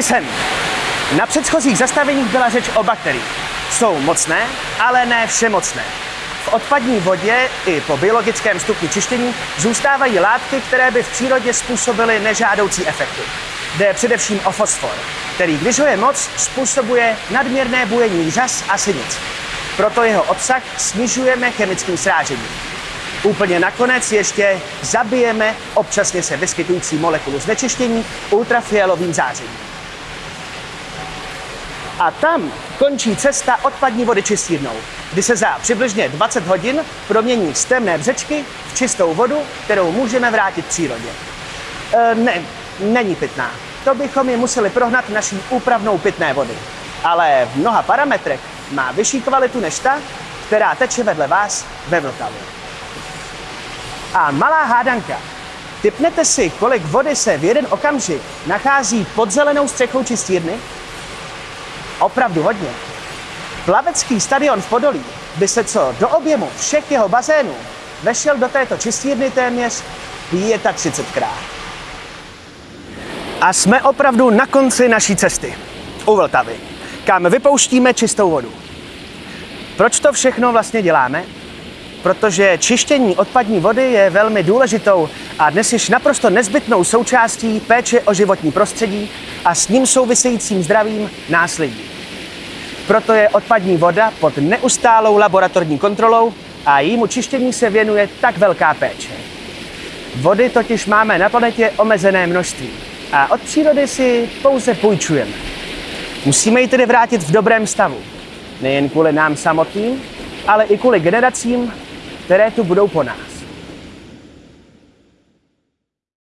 Tady jsem. Na předchozích zastaveních byla řeč o bakteriích. Jsou mocné, ale ne všemocné. V odpadní vodě i po biologickém stupni čištění zůstávají látky, které by v přírodě způsobily nežádoucí efekty. Jde především o fosfor, který, když ho je moc, způsobuje nadměrné bujení řas a sinic. Proto jeho obsah snižujeme chemickým srážením. Úplně nakonec ještě zabijeme občasně se vyskytující molekulu znečištění ultrafialovým zářením. A tam končí cesta odpadní vody čistírnou, kdy se za přibližně 20 hodin promění z temné břečky v čistou vodu, kterou můžeme vrátit přírodě. E, ne, není pitná. To bychom ji museli prohnat naší úpravnou pitné vody. Ale v mnoha parametrech má vyšší kvalitu než ta, která teče vedle vás ve Vltavě. A malá hádanka. Typnete si, kolik vody se v jeden okamžik nachází pod zelenou střechou čistírny? Opravdu hodně. Plavecký stadion v Podolí by se co do objemu všech jeho bazénů vešel do této čistírny téměř 35krát. A jsme opravdu na konci naší cesty. U Vltavy, kam vypouštíme čistou vodu. Proč to všechno vlastně děláme? Protože čištění odpadní vody je velmi důležitou a dnes již naprosto nezbytnou součástí péče o životní prostředí a s ním souvisejícím zdravím následí. Proto je odpadní voda pod neustálou laboratorní kontrolou a jejímu čištění se věnuje tak velká péče. Vody totiž máme na planetě omezené množství a od přírody si pouze půjčujeme. Musíme ji tedy vrátit v dobrém stavu. Nejen kvůli nám samotným, ale i kvůli generacím, které tu budou po nás.